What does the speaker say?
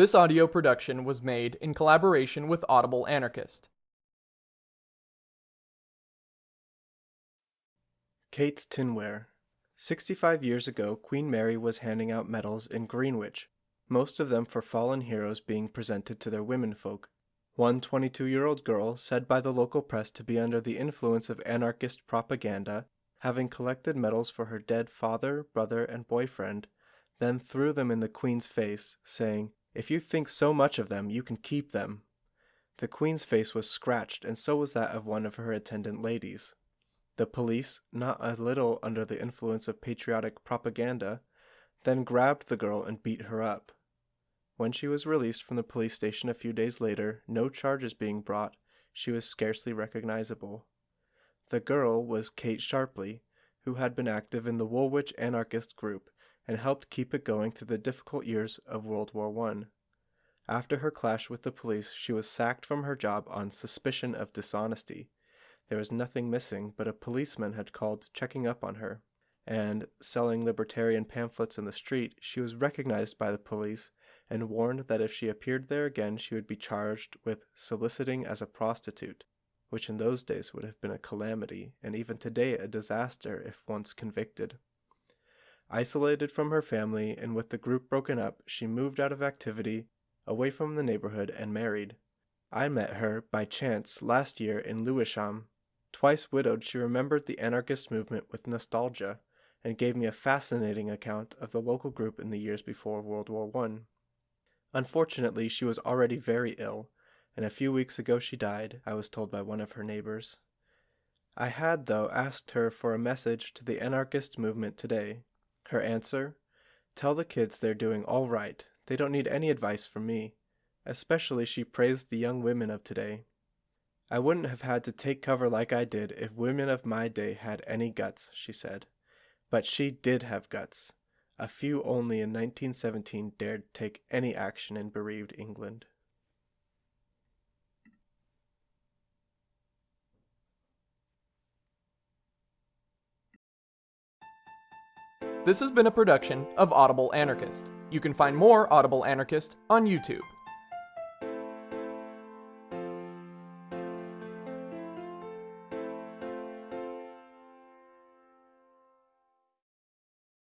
This audio production was made in collaboration with Audible Anarchist. Kate's Tinware. 65 years ago, Queen Mary was handing out medals in Greenwich, most of them for fallen heroes being presented to their womenfolk. One 22 year old girl, said by the local press to be under the influence of anarchist propaganda, having collected medals for her dead father, brother, and boyfriend, then threw them in the Queen's face, saying, If you think so much of them, you can keep them. The Queen's face was scratched, and so was that of one of her attendant ladies. The police, not a little under the influence of patriotic propaganda, then grabbed the girl and beat her up. When she was released from the police station a few days later, no charges being brought, she was scarcely recognizable. The girl was Kate Sharpley, who had been active in the Woolwich anarchist group and helped keep it going through the difficult years of World War I. After her clash with the police, she was sacked from her job on suspicion of dishonesty. There was nothing missing, but a policeman had called checking up on her, and, selling libertarian pamphlets in the street, she was recognized by the police and warned that if she appeared there again she would be charged with soliciting as a prostitute, which in those days would have been a calamity, and even today a disaster if once convicted. Isolated from her family and with the group broken up, she moved out of activity, away from the neighborhood, and married. I met her, by chance, last year in Lewisham. Twice widowed, she remembered the anarchist movement with nostalgia, and gave me a fascinating account of the local group in the years before World War I. Unfortunately, she was already very ill, and a few weeks ago she died, I was told by one of her neighbors. I had, though, asked her for a message to the anarchist movement today. Her answer? Tell the kids they're doing all right. They don't need any advice from me. Especially she praised the young women of today. I wouldn't have had to take cover like I did if women of my day had any guts, she said. But she did have guts. A few only in 1917 dared take any action in bereaved England. This has been a production of Audible Anarchist. You can find more Audible Anarchist on YouTube.